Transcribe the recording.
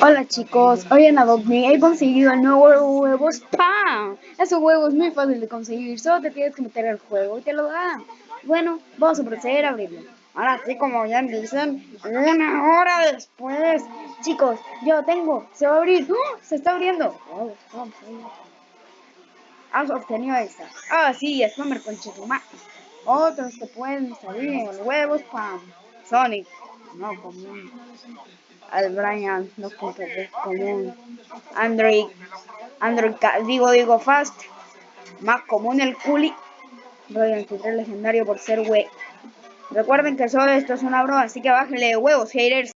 Hola chicos, hoy en Adobe he conseguido el nuevo huevo spam. Ese huevo es muy fácil de conseguir, solo te tienes que meter al juego y te lo dan. Bueno, vamos a proceder a abrirlo. Ahora sí, como ya dicen, una hora después. Chicos, yo tengo, se va a abrir, ¡Oh! se está abriendo. Has obtenido esta. Ah, sí, spammer con más. Otros que pueden salir en el huevo spam. Sonic, no común. Al Brian, no común. Android, Android, digo, digo, fast. Más común el Culi. Royal 23 legendario por ser we. Recuerden que solo esto es una broma, así que bájenle huevos, haters.